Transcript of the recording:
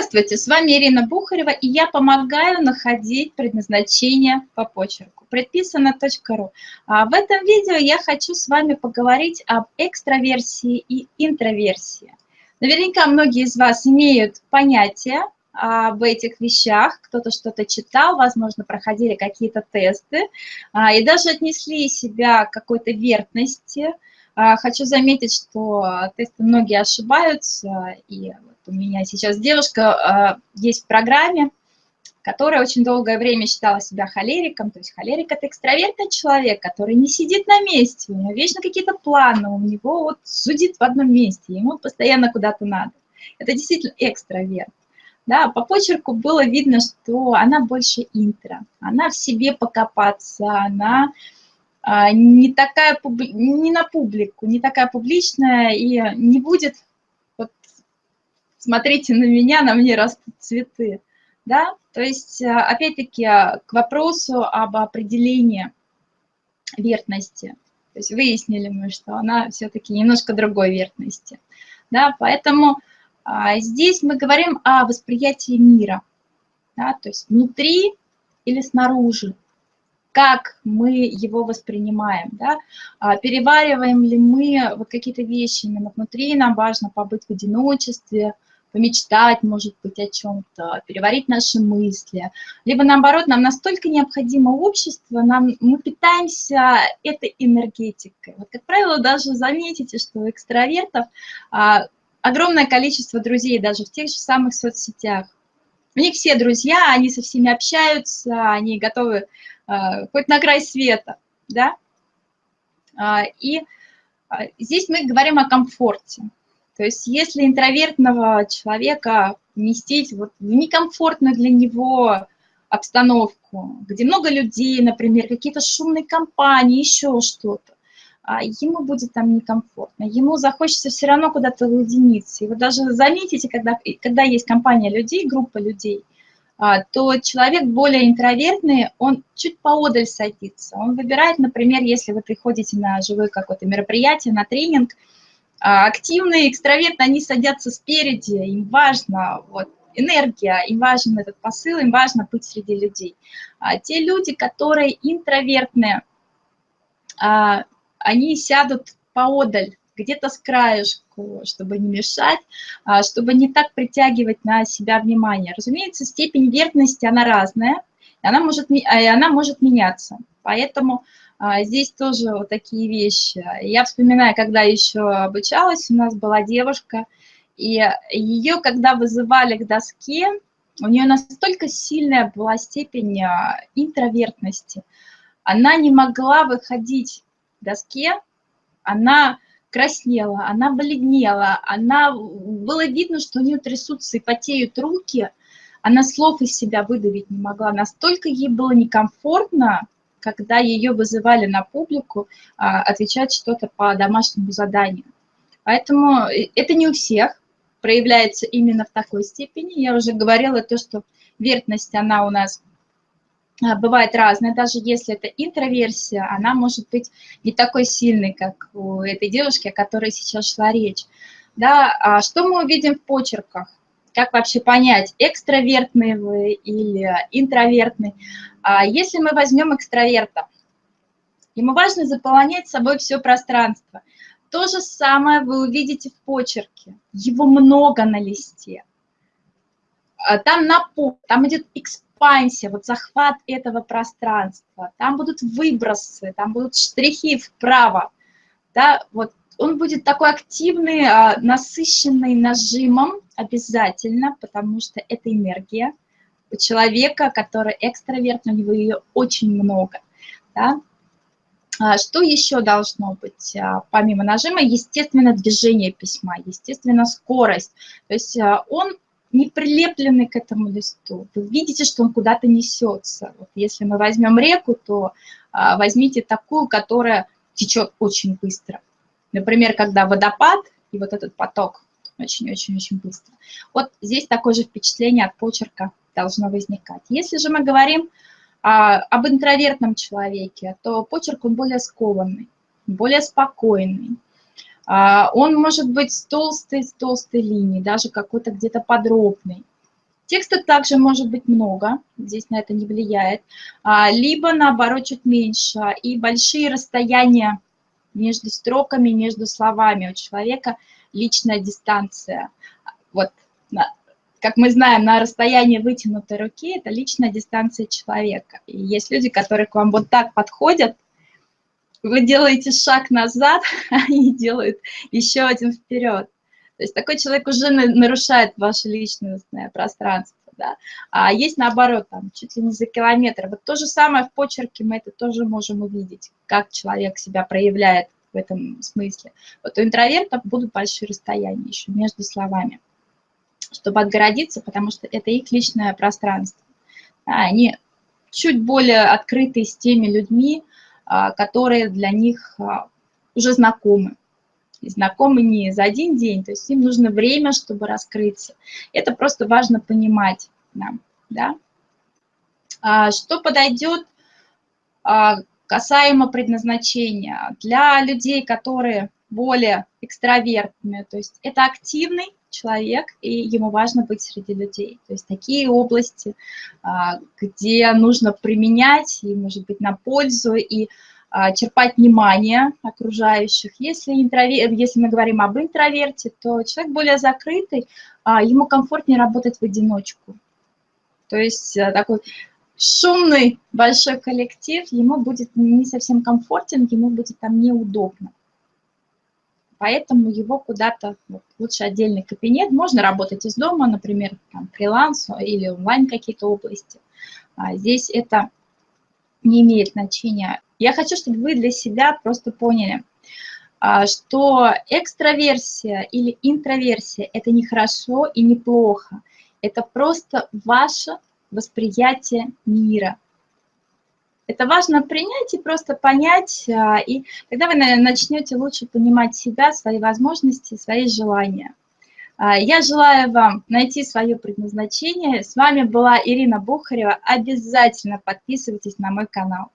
Здравствуйте, с вами Ирина Бухарева, и я помогаю находить предназначение по почерку. Предписано.ру. А в этом видео я хочу с вами поговорить об экстраверсии и интроверсии. Наверняка многие из вас имеют понятие об этих вещах, кто-то что-то читал, возможно, проходили какие-то тесты, а, и даже отнесли себя к какой-то вертности. А, хочу заметить, что тесты многие ошибаются, и у меня сейчас девушка э, есть в программе, которая очень долгое время считала себя холериком. То есть холерик – это экстравертный человек, который не сидит на месте, у него вечно какие-то планы, у него вот судит в одном месте, ему постоянно куда-то надо. Это действительно экстраверт. Да, по почерку было видно, что она больше интро, она в себе покопаться, она а, не такая, не на публику, не такая публичная и не будет смотрите на меня, на мне растут цветы. Да? То есть, э, опять-таки, к вопросу об определении вертности. То есть выяснили мы, что она все-таки немножко другой вертности. Да? Поэтому а, здесь мы говорим о восприятии мира. Да? То есть внутри или снаружи как мы его воспринимаем, да? а перевариваем ли мы вот какие-то вещи именно внутри, нам важно побыть в одиночестве, помечтать, может быть, о чем-то, переварить наши мысли. Либо, наоборот, нам настолько необходимо общество, нам, мы питаемся этой энергетикой. Вот, как правило, даже заметите, что у экстравертов а, огромное количество друзей даже в тех же самых соцсетях. У них все друзья, они со всеми общаются, они готовы а, хоть на край света, да? А, и а, здесь мы говорим о комфорте. То есть если интровертного человека вместить вот в некомфортную для него обстановку, где много людей, например, какие-то шумные компании, еще что-то, а ему будет там некомфортно, ему захочется все равно куда-то уединиться. И вы даже заметите, когда, когда есть компания людей, группа людей, а, то человек более интровертный, он чуть поодаль садится. Он выбирает, например, если вы приходите на живое какое-то мероприятие, на тренинг – активные, экстравертные, они садятся спереди, им важно вот, энергия, им важен этот посыл, им важно быть среди людей. А те люди, которые интровертные, а, они сядут поодаль, где-то с краешку, чтобы не мешать, а, чтобы не так притягивать на себя внимание. Разумеется, степень вертности, она разная, и она может, и она может меняться. Поэтому а, здесь тоже вот такие вещи. Я вспоминаю, когда еще обучалась, у нас была девушка, и ее, когда вызывали к доске, у нее настолько сильная была степень а, интровертности. Она не могла выходить к доске, она краснела, она бледнела, она, было видно, что у нее трясутся и потеют руки, она слов из себя выдавить не могла. Настолько ей было некомфортно, когда ее вызывали на публику а, отвечать что-то по домашнему заданию. Поэтому э, это не у всех проявляется именно в такой степени. Я уже говорила то, что вертность, она у нас а, бывает разная, даже если это интроверсия, она может быть не такой сильной, как у этой девушки, о которой сейчас шла речь. Да, а что мы увидим в почерках? Как вообще понять, экстравертный вы или интровертный? А если мы возьмем экстраверта, ему важно заполнять собой все пространство. То же самое вы увидите в почерке. Его много на листе. А там напор, там идет экспансия, вот захват этого пространства. Там будут выбросы, там будут штрихи вправо. Да, вот он будет такой активный, а, насыщенный нажимом обязательно, потому что это энергия у человека, который экстраверт, у него ее очень много. Да? А, что еще должно быть а, помимо нажима? Естественно, движение письма, естественно, скорость. То есть он не прилепленный к этому листу. Вы видите, что он куда-то несется. Вот если мы возьмем реку, то возьмите такую, которая течет очень быстро. Например, когда водопад и вот этот поток очень-очень-очень быстро. Вот здесь такое же впечатление от почерка должно возникать. Если же мы говорим а, об интровертном человеке, то почерк он более скованный, более спокойный. А, он может быть с толстой, с толстой линией, даже какой-то где-то подробный. Текста также может быть много, здесь на это не влияет, а, либо наоборот чуть меньше. И большие расстояния между строками, между словами. У человека личная дистанция. Вот, как мы знаем, на расстоянии вытянутой руки это личная дистанция человека. И есть люди, которые к вам вот так подходят, вы делаете шаг назад, они делают еще один вперед. То есть такой человек уже нарушает ваше личностное пространство. Да? А есть наоборот, там, чуть ли не за километр. Вот то же самое в почерке мы это тоже можем увидеть, как человек себя проявляет в этом смысле. Вот у интровертов будут большие расстояния еще между словами, чтобы отгородиться, потому что это их личное пространство. Они чуть более открыты с теми людьми, а, которые для них а, уже знакомы знакомы не за один день, то есть им нужно время, чтобы раскрыться. Это просто важно понимать нам, да. А, что подойдет а, касаемо предназначения для людей, которые более экстравертные, то есть это активный человек, и ему важно быть среди людей. То есть такие области, а, где нужно применять, и, может быть, на пользу, и черпать внимание окружающих. Если, интровер... Если мы говорим об интроверте, то человек более закрытый, а, ему комфортнее работать в одиночку. То есть э, такой шумный большой коллектив, ему будет не совсем комфортен, ему будет там неудобно. Поэтому его куда-то, вот, лучше отдельный кабинет, можно работать из дома, например, там, фриланс или онлайн какие-то области. А здесь это не имеет значения. Я хочу, чтобы вы для себя просто поняли, а, что экстраверсия или интроверсия – это не хорошо и не плохо. Это просто ваше восприятие мира. Это важно принять и просто понять, а, и тогда вы начнете лучше понимать себя, свои возможности, свои желания. А, я желаю вам найти свое предназначение. С вами была Ирина Бухарева. Обязательно подписывайтесь на мой канал.